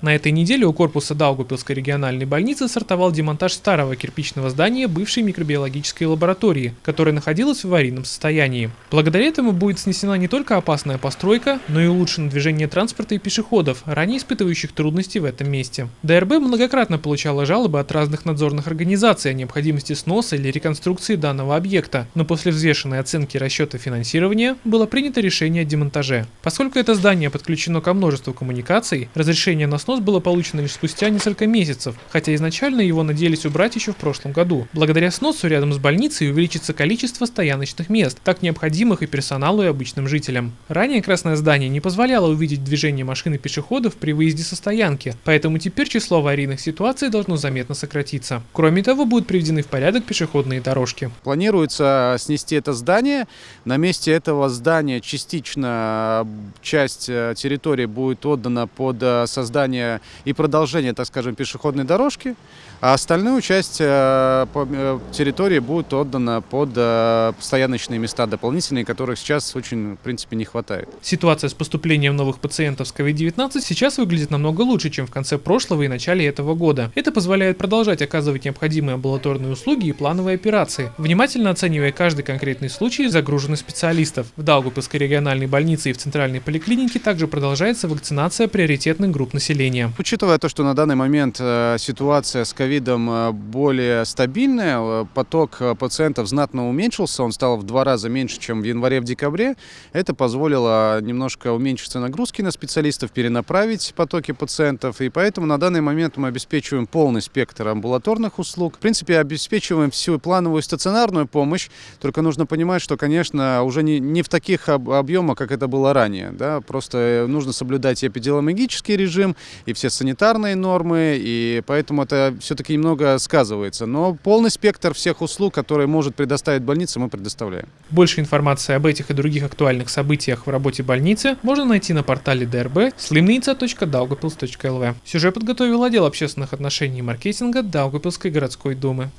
На этой неделе у корпуса Даугупилской региональной больницы стартовал демонтаж старого кирпичного здания бывшей микробиологической лаборатории, которая находилась в аварийном состоянии. Благодаря этому будет снесена не только опасная постройка, но и улучшено движение транспорта и пешеходов, ранее испытывающих трудности в этом месте. ДРБ многократно получала жалобы от разных надзорных организаций о необходимости сноса или реконструкции данного объекта, но после взвешенной оценки расчета финансирования было принято решение о демонтаже. Поскольку это здание подключено ко множеству коммуникаций, разрешение на снос было получено лишь спустя несколько месяцев, хотя изначально его надеялись убрать еще в прошлом году. Благодаря сносу рядом с больницей увеличится количество стояночных мест, так необходимых и персоналу, и обычным жителям. Ранее красное здание не позволяло увидеть движение машин и пешеходов при выезде со стоянки, поэтому теперь число аварийных ситуаций должно заметно сократиться. Кроме того, будут приведены в порядок пешеходные дорожки. Планируется снести это здание. На месте этого здания частично часть э, территории будет отдана под э, создание создание и продолжение, так скажем, пешеходной дорожки, а остальную часть э, э, территории будет отдана под э, стояночные места дополнительные, которых сейчас очень, в принципе, не хватает. Ситуация с поступлением новых пациентов с COVID-19 сейчас выглядит намного лучше, чем в конце прошлого и начале этого года. Это позволяет продолжать оказывать необходимые амбулаторные услуги и плановые операции, внимательно оценивая каждый конкретный случай и загруженность специалистов. В Даугупилской региональной больнице и в центральной поликлинике также продолжается вакцинация приоритетных групп населения населения. Учитывая то, что на данный момент э, ситуация с ковидом э, более стабильная, э, поток пациентов знатно уменьшился, он стал в два раза меньше, чем в январе-декабре, это позволило немножко уменьшиться нагрузки на специалистов, перенаправить потоки пациентов, и поэтому на данный момент мы обеспечиваем полный спектр амбулаторных услуг. В принципе, обеспечиваем всю плановую стационарную помощь, только нужно понимать, что, конечно, уже не, не в таких объемах, как это было ранее. Да? Просто нужно соблюдать эпидемиологический режим, и все санитарные нормы, и поэтому это все-таки немного сказывается. Но полный спектр всех услуг, которые может предоставить больница, мы предоставляем. Больше информации об этих и других актуальных событиях в работе больницы можно найти на портале drb slimnica.daugavpils.lv. Сюжет подготовил отдел общественных отношений и маркетинга Даугавпилской городской думы.